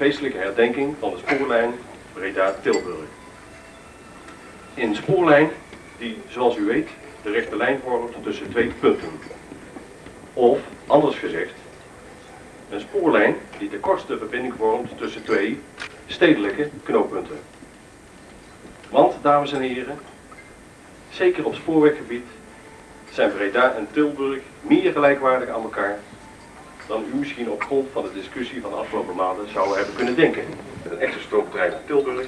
feestelijke herdenking van de spoorlijn Breda-Tilburg. Een spoorlijn die, zoals u weet, de rechte lijn vormt tussen twee punten. Of, anders gezegd, een spoorlijn die de kortste verbinding vormt tussen twee stedelijke knooppunten. Want, dames en heren, zeker op spoorweggebied zijn Breda en Tilburg meer gelijkwaardig aan elkaar dan u misschien op grond van de discussie van de afgelopen maanden zou hebben kunnen denken. Een echte stroomtrein naar Tilburg.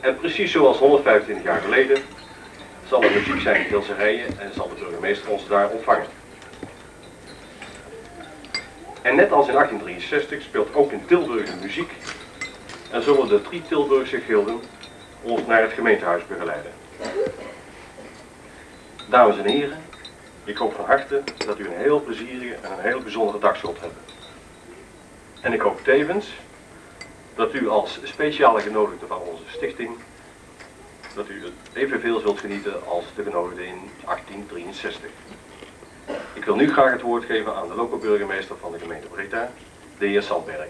En precies zoals 125 jaar geleden zal er muziek zijn in Tilse rijen en zal de burgemeester ons daar ontvangen. En net als in 1863 speelt ook in Tilburg de muziek en zullen de drie Tilburgse gilden ons naar het gemeentehuis begeleiden. Dames en heren, ik hoop van harte dat u een heel plezierige en een heel bijzondere dag zult hebben. En ik hoop tevens dat u als speciale genodigde van onze stichting, dat u evenveel zult genieten als de genodigden in 1863. Ik wil nu graag het woord geven aan de lokale burgemeester van de gemeente Breda, de heer Sandberg.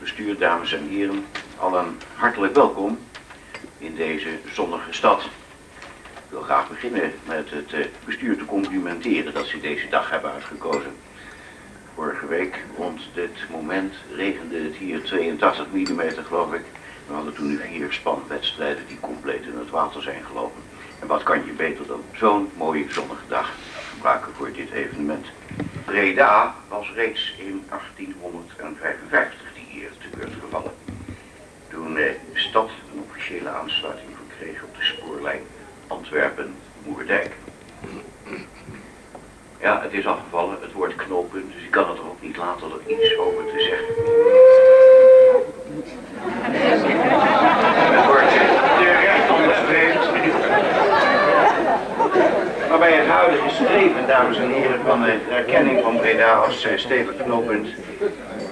Bestuur, dames en heren, allen hartelijk welkom in deze zonnige stad. Ik wil graag beginnen met het eh, bestuur te complimenteren dat ze deze dag hebben uitgekozen. Vorige week rond dit moment regende het hier 82 mm geloof ik. We hadden toen nu vier spanwedstrijden die compleet in het water zijn gelopen. En wat kan je beter dan zo'n mooie zonnige dag gebruiken voor dit evenement. Breda was reeds in 1855 die eer te beurt gevallen. Toen eh, de stad een officiële aansluiting verkreeg op de spoorlijn Antwerpen-Moerdijk. Ja, het is afgevallen, het woord knooppunt, dus ik kan het er ook niet laten er iets over te zeggen. Het wordt de recht onderstreept. Maar bij het huidige streven, dames en heren, van de erkenning van Breda als eh, stedelijk knooppunt,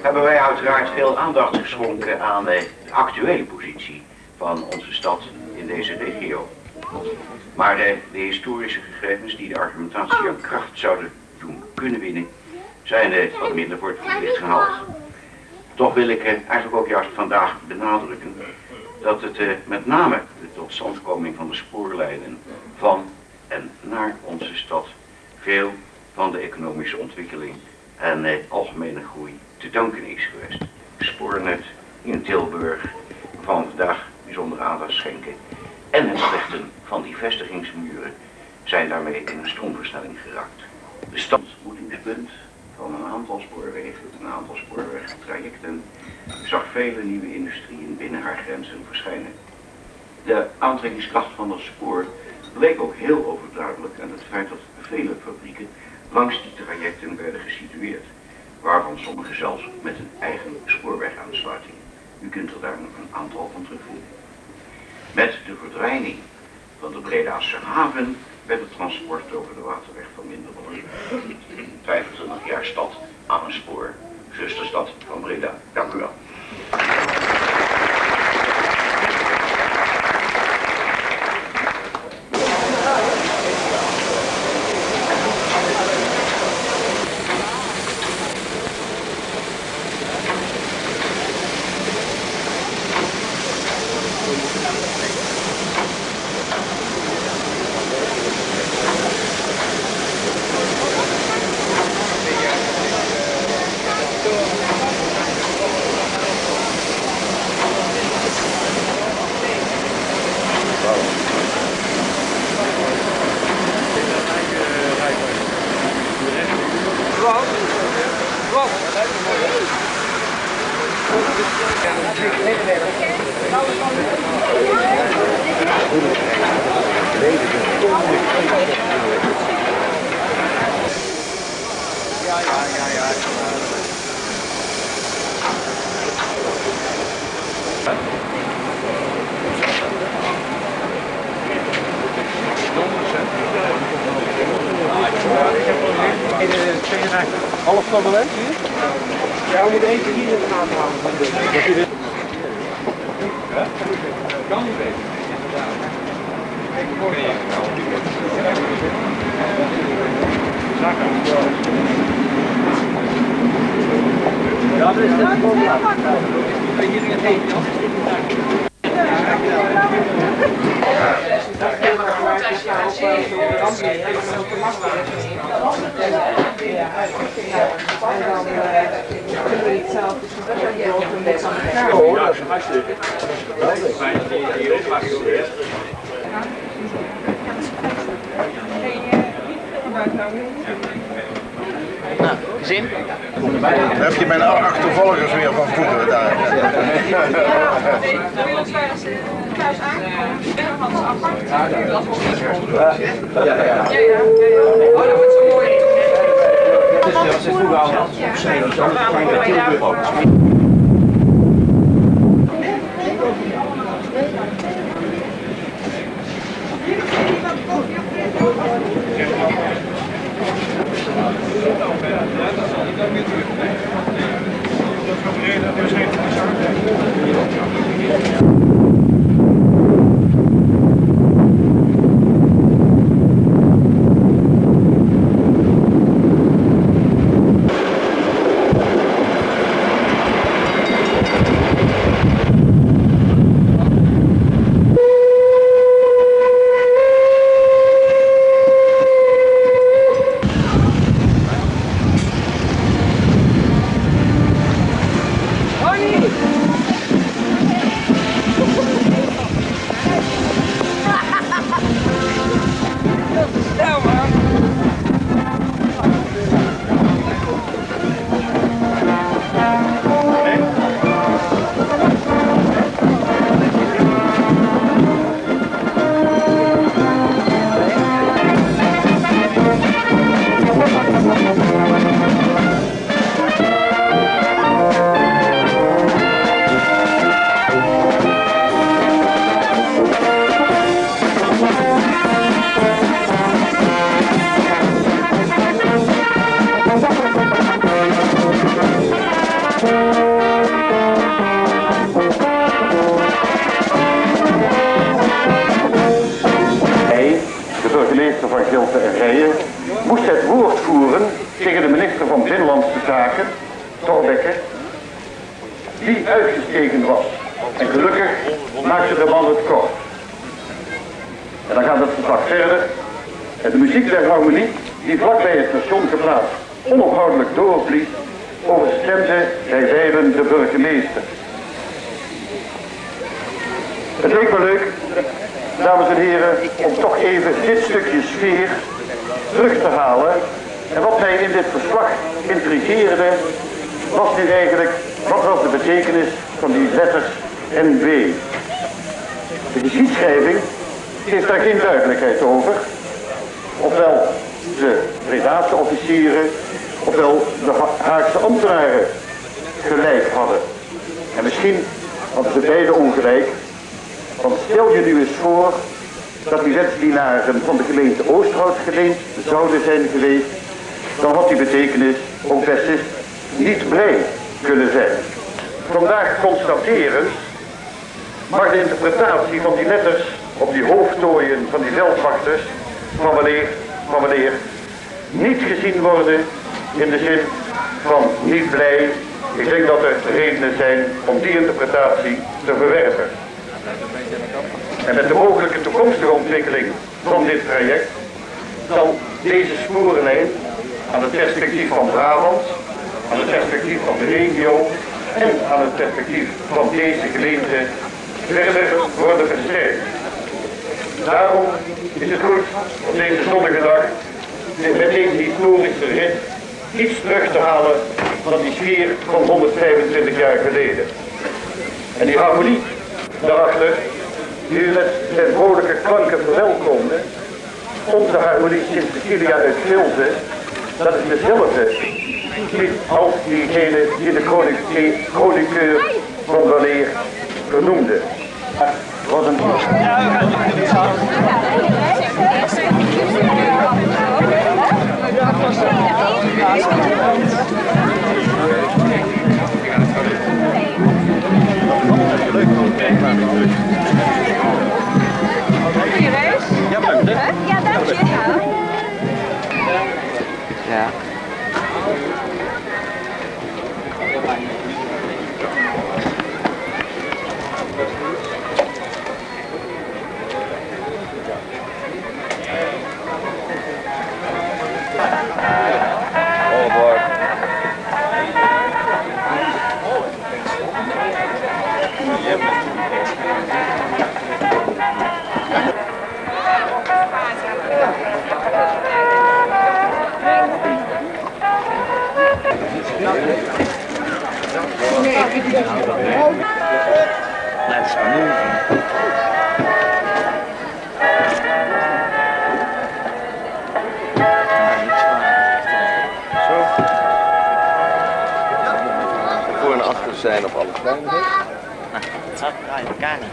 hebben wij uiteraard veel aandacht geschonken aan de actuele positie van onze stad in deze regio. Maar de, de historische gegevens die de argumentatie aan kracht zouden doen kunnen winnen, zijn er wat minder voor het gehaald. Toch wil ik eh, eigenlijk ook juist vandaag benadrukken dat het eh, met name de totstandkoming van de spoorlijnen van en naar onze stad veel van de economische ontwikkeling en eh, algemene groei te danken is geweest. Spoornet in Tilburg, we vandaag bijzondere aandacht schenken, en het slechten van die vestigingsmuren zijn daarmee in een stroomversnelling geraakt. De standmoetingspunt van een aantal spoorwegen, een aantal spoorwegtrajecten, zag vele nieuwe industrieën binnen haar grenzen verschijnen. De aantrekkingskracht van dat spoor bleek ook heel overduidelijk aan het feit dat vele fabrieken langs die trajecten werden gesitueerd, waarvan sommige zelfs met een eigen spoorwegaansluiting. U kunt er daar nog een aantal van terugvinden. Met de verdwijning van de Bredaanse haven werd het transport over de waterweg van minder belang. 25 jaar stad aan een spoor, zusterstad van Breda. Dank u wel. Half parlement hier? Ja, we moeten eentje hier in de gaten houden. Kan niet beter. Ja, dat is het probleem. Hier in het heen, Oh, dat is hartstikke. Fijn dat je hier ook mag Zin? Dan heb je mijn achtervolgers weer van vroeger daar. thuis aangekomen. Apart. Ja, ja, ja. Ja, ja. Oh, dat wordt zo mooi. Dat is vroeger al opgeschreven, zo klein dat Tilburg. Hij, Thorbecke, die uitgestegen was. En gelukkig maakte de man het kort. En dan gaat het verslag verder. En de muziek der harmonie, die vlakbij het station geplaatst onophoudelijk doorvliegt, overstemde bij wijlen de burgemeester. Het leek me leuk, dames en heren, om toch even dit stukje sfeer terug te halen. En wat mij in dit verslag intrigeerde, was nu eigenlijk, wat was de betekenis van die letters NB? De geschiedschrijving geeft daar geen duidelijkheid over. Ofwel de Bredaanse officieren, ofwel de Ha- Haagse ambtenaren gelijk hadden. En misschien hadden ze beide ongelijk, want stel je nu eens voor dat die wetsdienaren van de gemeente Oosterhout geleend zouden zijn geweest, dan had die betekenis ook best niet blij kunnen zijn. Vandaag constateren mag de interpretatie van die letters op die hoofdtooien van die veldwachters van wanneer, van wanneer niet gezien worden in de zin van niet blij. Ik denk dat er redenen zijn om die interpretatie te verwerpen. En met de mogelijke toekomstige ontwikkeling van dit traject zal deze sporenlijn aan het perspectief van Brabant, aan het perspectief van de regio en aan het perspectief van deze gemeente verder worden versterkt. Daarom is het goed op deze zonnige dag met deze historische rit iets terug te halen van die sfeer van 125 jaar geleden. En die harmonie daarachter, die u met zijn vrolijke klanken verwelkomde. Onze harmonie Sint-Cecilia uit Vilze, dat is dezelfde. Niet als diegene die de koninklijke koninkeur van weleer vernoemde. Het was een. Ja, dank je. Ja. Voor en achter zijn op alle kleinigheid. Het gaat in elkaar niet.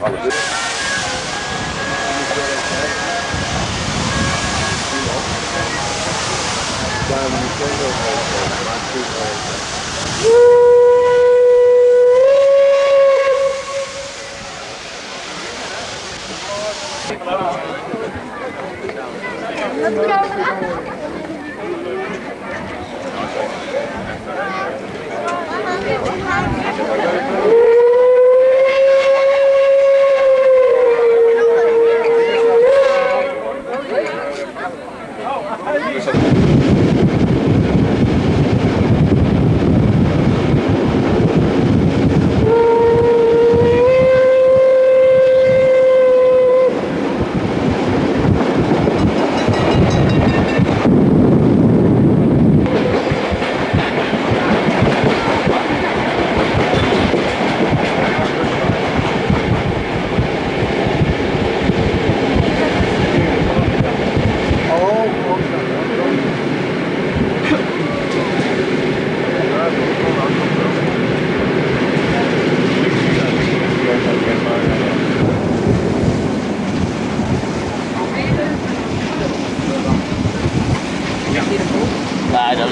Nee, dat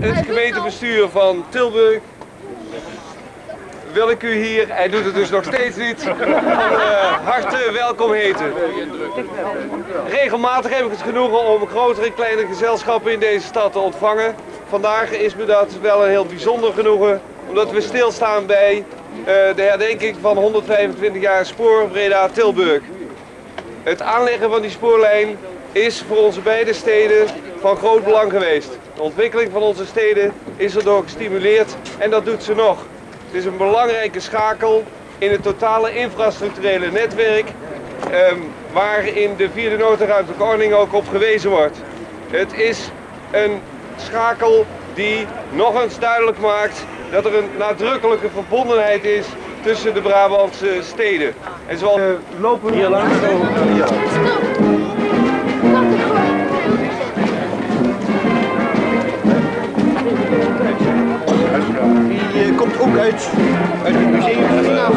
Het gemeentebestuur van Tilburg wil ik u hier, hij doet het dus nog steeds niet, van eh, harte welkom heten. Regelmatig heb ik het genoegen om grotere en kleine gezelschappen in deze stad te ontvangen. Vandaag is me dat wel een heel bijzonder genoegen, omdat we stilstaan bij eh, de herdenking van 125 jaar spoor Breda-Tilburg. Het aanleggen van die spoorlijn is voor onze beide steden van groot belang geweest. De ontwikkeling van onze steden is erdoor gestimuleerd en dat doet ze nog. Het is een belangrijke schakel in het totale infrastructurele netwerk ehm, waar in de vierde noodruimtelijke ordening ook op gewezen wordt. Het is een schakel die nog eens duidelijk maakt dat er een nadrukkelijke verbondenheid is tussen de Brabantse steden. En zoals lopen hier langs. komt ook uit, uit het museum van de Naam.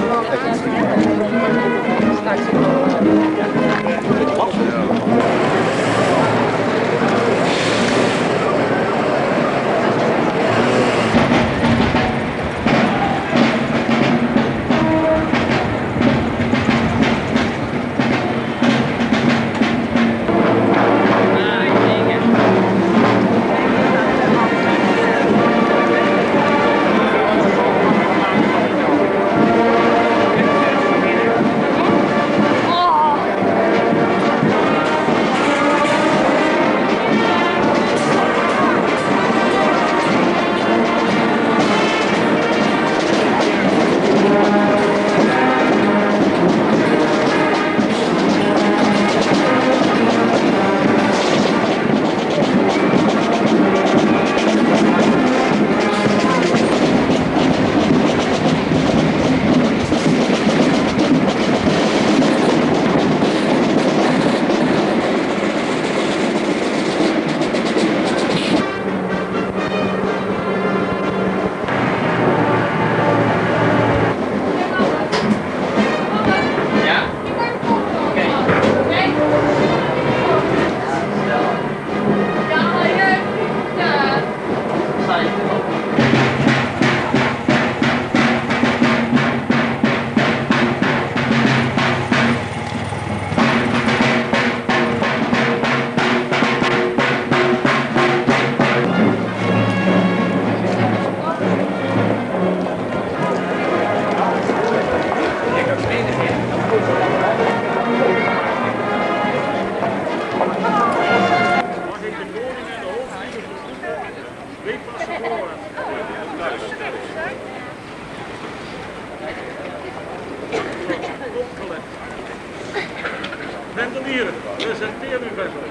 Presenteer u Venlo.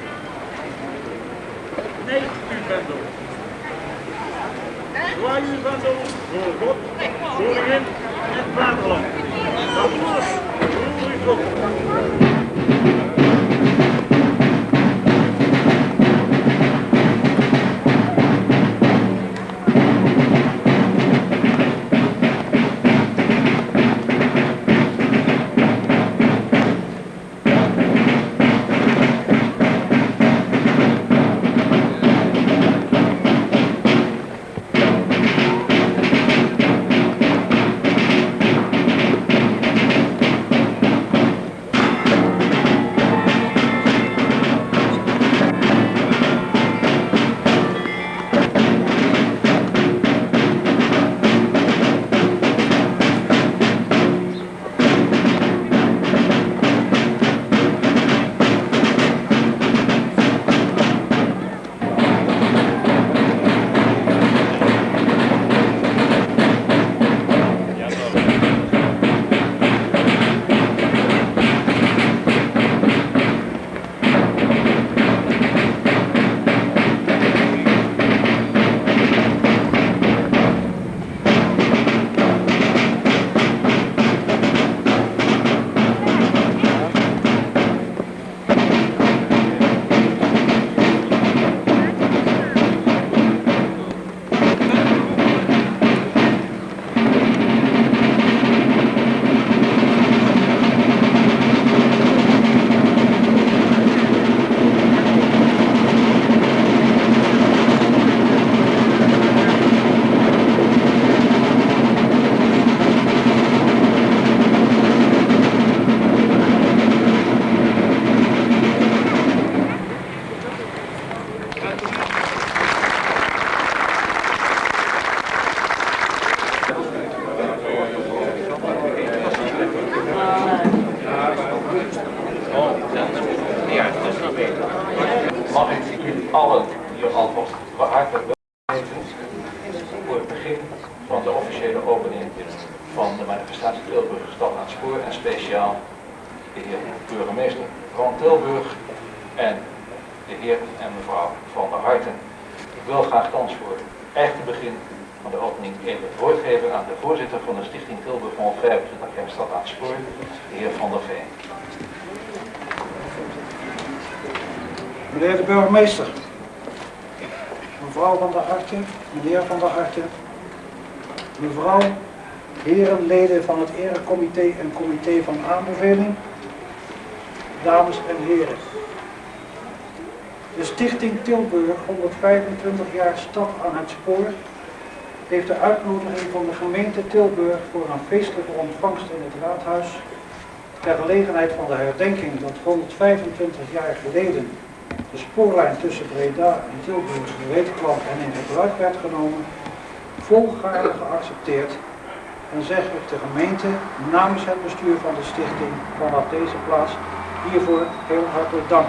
Nee, u Venlo. Zwaai u Venlo voor God, koningin en vaderland. Applaus voor uw God. Meneer de burgemeester, mevrouw van der Harten, meneer van der Harten, mevrouw, heren leden van het erecomité en comité van aanbeveling, dames en heren. De Stichting Tilburg 125 jaar Stad aan het Spoor heeft de uitnodiging van de gemeente Tilburg voor een feestelijke ontvangst in het raadhuis ter gelegenheid van de herdenking dat 125 jaar geleden de spoorlijn tussen Breda en Tilburg gereed kwam en in gebruik werd genomen, volgaarne geaccepteerd en zeg ik de gemeente namens het bestuur van de stichting vanaf deze plaats hiervoor heel hartelijk dank.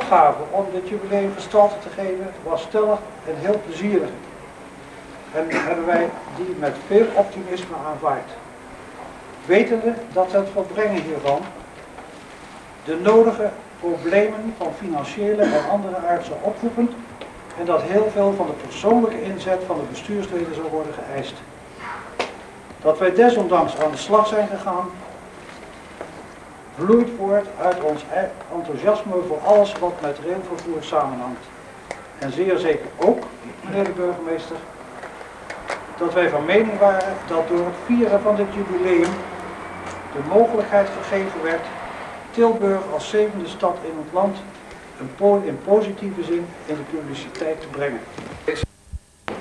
Opgave om dit jubileum gestalte te geven was stellig en heel plezierig. En hebben wij die met veel optimisme aanvaard. Wetende dat het volbrengen hiervan de nodige problemen van financiële en andere aard zou oproepen en dat heel veel van de persoonlijke inzet van de bestuursleden zou worden geëist. Dat wij desondanks aan de slag zijn gegaan, vloeit voort uit ons e- enthousiasme voor alles wat met railvervoer samenhangt. En zeer zeker ook, meneer de burgemeester, dat wij van mening waren dat door het vieren van dit jubileum de mogelijkheid gegeven werd Tilburg als zevende stad in het land in positieve zin in de publiciteit te brengen.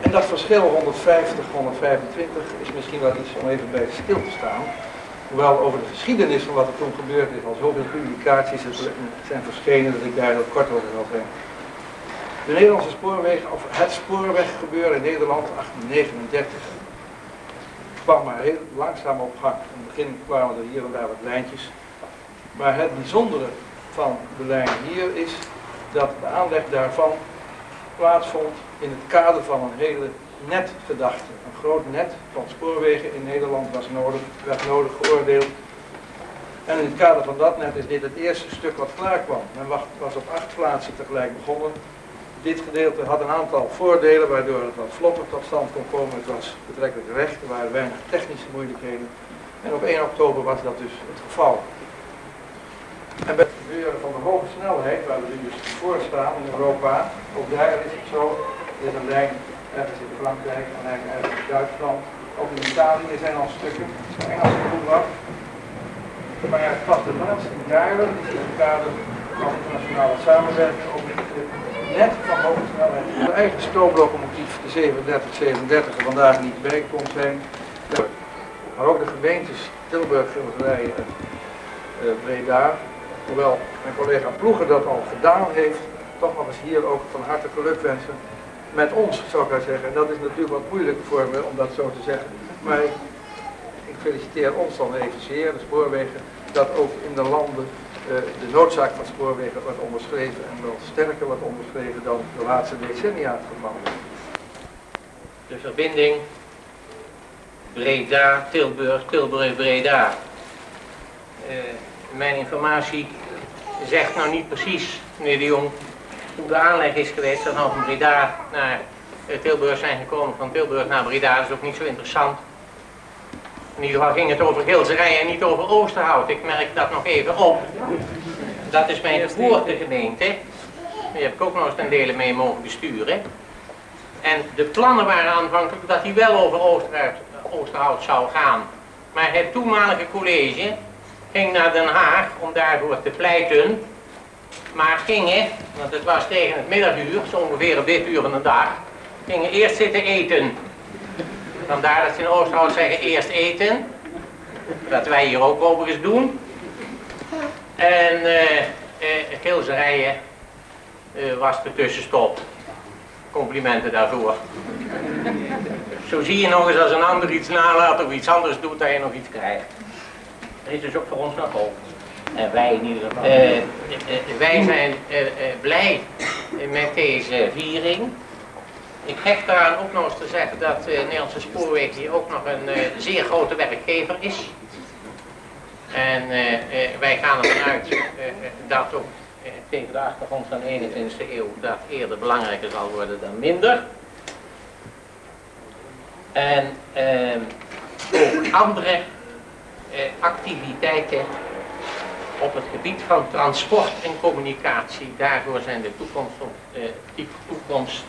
En dat verschil 150, 125 is misschien wel iets om even bij stil te staan. Hoewel over de geschiedenis van wat er toen gebeurd is al zoveel publicaties zijn verschenen dat ik daar heel kort over wil zijn. De Nederlandse spoorwegen, of het spoorweggebeuren in Nederland 1839 kwam maar heel langzaam op gang. In het begin kwamen er hier en daar wat lijntjes. Maar het bijzondere van de lijn hier is dat de aanleg daarvan plaatsvond in het kader van een hele netgedachte. Een groot net van spoorwegen in Nederland was nodig, werd nodig geoordeeld En in het kader van dat net is dit het eerste stuk wat klaar kwam. Men was, op acht plaatsen tegelijk begonnen. Dit gedeelte had een aantal voordelen waardoor het wat vlotter tot stand kon komen. Het was betrekkelijk recht, er waren weinig technische moeilijkheden. En op 1 oktober was dat dus het geval. En bij het gebeuren van de hoge snelheid, waar we nu dus voor staan in Europa, ook daar is het zo. Er is een lijn ergens in Frankrijk, een lijn ergens in Duitsland. Ook in Italië zijn al stukken, Engelse voetbal. Maar pas de laatste jaren is in het kader van internationale samenwerking ook net van hoge snelheid. De eigen stoomlocomotief, de 3737, er vandaag niet bij kon zijn. Maar ook de gemeentes Tilburg, Gilserijen en uh, Breda, hoewel mijn collega Ploeger dat al gedaan heeft, toch nog eens hier ook van harte geluk wensen. Met ons, zou ik maar zeggen. En dat is natuurlijk wat moeilijk voor me om dat zo te zeggen. Maar ik feliciteer ons dan evenzeer, de spoorwegen, dat ook in de landen uh, de noodzaak van spoorwegen wordt onderschreven en wel sterker wordt onderschreven dan de laatste decennia het geval. De verbinding Breda, Tilburg, Tilburg, Breda. Uh, mijn informatie zegt nou niet precies, meneer de Jong, hoe de aanleg is geweest. Dat nou van Breda naar Tilburg zijn gekomen, van Tilburg naar Breda, is ook niet zo interessant. In ieder geval ging het over Gilserij en niet over Oosterhout. Ik merk dat nog even op. Dat is mijn geboortegemeente. Daar heb ik ook nog eens ten dele mee mogen besturen. En de plannen waren aanvankelijk dat hij wel over Oosterhout, Oosterhout zou gaan. Maar het toenmalige college ging naar Den Haag om daarvoor te pleiten. Maar gingen, want het was tegen het middaguur, zo ongeveer op dit uur van de dag, gingen eerst zitten eten. Vandaar dat ze in Oosterhout zeggen eerst eten. Dat wij hier ook overigens doen. En uh, uh, Gilserijen uh, was de tussenstop. Complimenten daarvoor. Zo zie je nog eens als een ander iets nalaat of iets anders doet, dat je nog iets krijgt. Dat is dus ook voor ons nog hoop. En wij in ieder geval. wij zijn blij met deze viering. Ik hecht daaraan ook nog eens te zeggen dat uh, Nederlandse Spoorwegen hier ook nog een uh, zeer grote werkgever is. En uh, wij gaan ervan uit dat ook tegen de achtergrond van de 21e eeuw dat eerder belangrijker zal worden dan minder. En ehm, ook andere activiteiten op het gebied van transport en communicatie, daarvoor zijn de toekomst, toekomst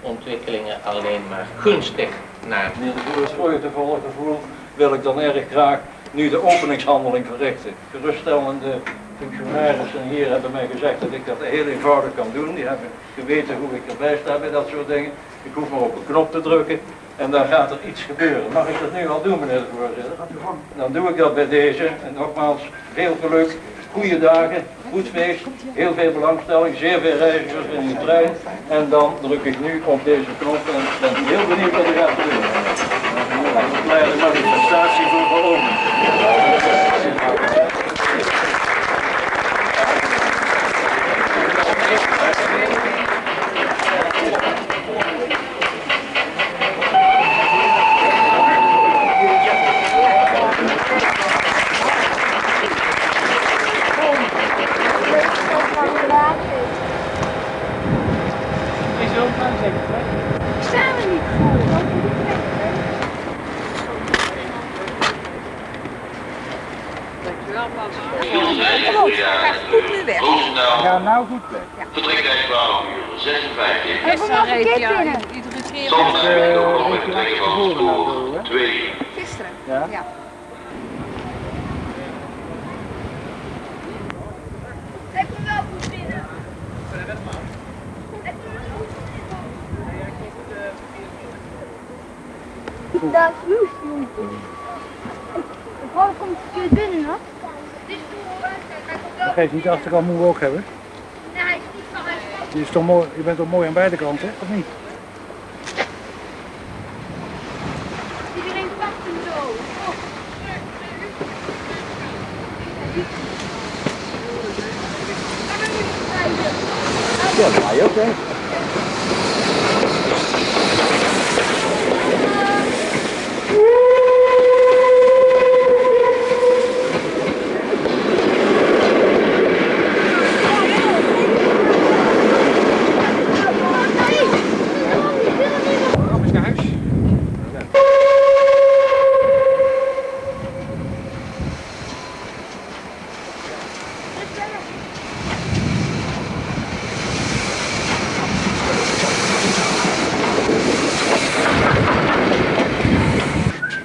ontwikkelingen alleen maar gunstig naar. Meneer de Boer, vreugdevolle gevoel wil ik dan erg graag nu de openingshandeling verrichten. Geruststellende functionarissen hier hebben mij gezegd dat ik dat heel eenvoudig kan doen. Die hebben geweten hoe ik erbij sta bij dat soort dingen. Ik hoef maar op een knop te drukken en dan gaat er iets gebeuren. Mag ik dat nu al doen, meneer de voorzitter? Dan doe ik dat bij deze. En nogmaals, veel geluk, goede dagen, goed feest, heel veel belangstelling, zeer veel reizigers in de trein. En dan druk ik nu op deze knop en ben heel benieuwd wat er gaat gebeuren. Een kleine manifestatie voor geloven. Staan we niet voor? Dankjewel, Pas. Goed, gaat goed nu weg. Ja, nou goed weg. Vertrektijd 12 uur 56. En we mogen een keer binnen. Iedere keer. Zondag heb ik nog met de telefoon voor 2. Gisteren. Ja? ja. Ik ben wel goed binnen. Dat is loes, jongen. Ik hoor komt verkeerd binnen, hoor. Dat geeft niet als ik al moe ook hebben. Nee, hij is niet van. Je, is toch mooi, je bent toch mooi aan beide kanten, of niet? Iedereen pakt hem zo. Ja, dat ga je ook, hè?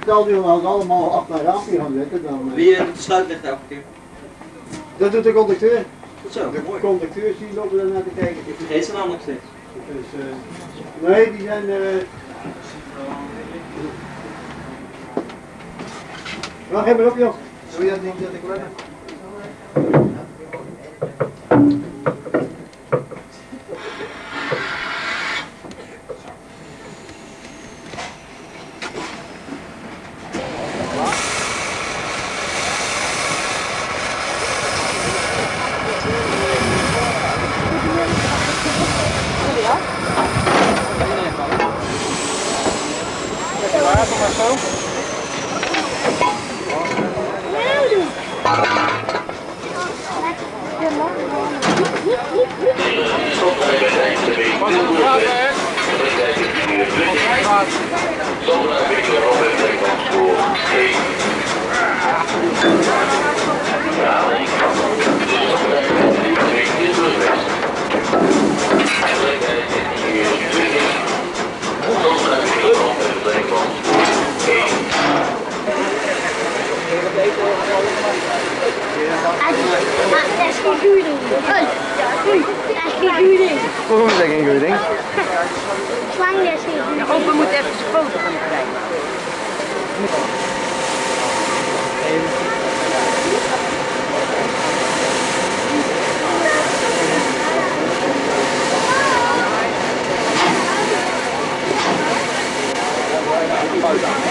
Stel die we allemaal achter mijn raampje gaan zitten, dan... Eh, Wie eh, doet de sluitlicht elke keer? Dat doet de conducteur. Zo, De mooi. conducteur zien lopen daar naar te kijken. Ik vergeet ze namelijk steeds. Dus, uh, nee, die zijn... Uh... Wacht even op, joh. Zou je dat niet dat ik 到这。